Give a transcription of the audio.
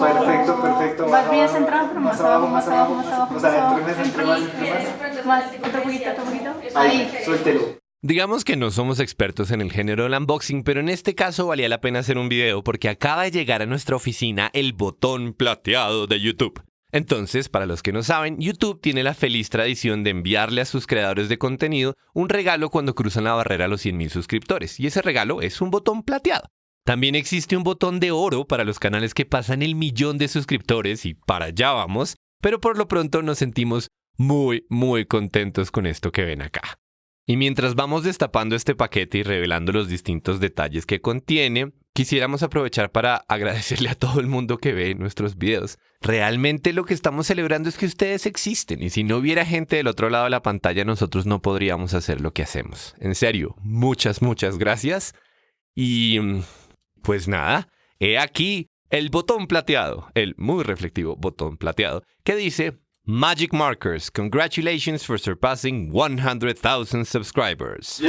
Perfecto, perfecto. Más bien centrado, pero más abajo, más abajo, más abajo. O sea, más abajo. entre más, entre más, entre más. Más, otro poquito, otro poquito. Ahí. suéltelo. Digamos que no somos expertos en el género del unboxing, pero en este caso valía la pena hacer un video porque acaba de llegar a nuestra oficina el botón plateado de YouTube. Entonces, para los que no saben, YouTube tiene la feliz tradición de enviarle a sus creadores de contenido un regalo cuando cruzan la barrera a los 100.000 suscriptores, y ese regalo es un botón plateado. También existe un botón de oro para los canales que pasan el millón de suscriptores y para allá vamos, pero por lo pronto nos sentimos muy, muy contentos con esto que ven acá. Y mientras vamos destapando este paquete y revelando los distintos detalles que contiene, quisiéramos aprovechar para agradecerle a todo el mundo que ve nuestros videos. Realmente lo que estamos celebrando es que ustedes existen y si no hubiera gente del otro lado de la pantalla nosotros no podríamos hacer lo que hacemos. En serio, muchas, muchas gracias. Y mm, pues nada, he aquí el botón plateado, el muy reflectivo botón plateado, que dice Magic Markers, congratulations for surpassing 100,000 subscribers.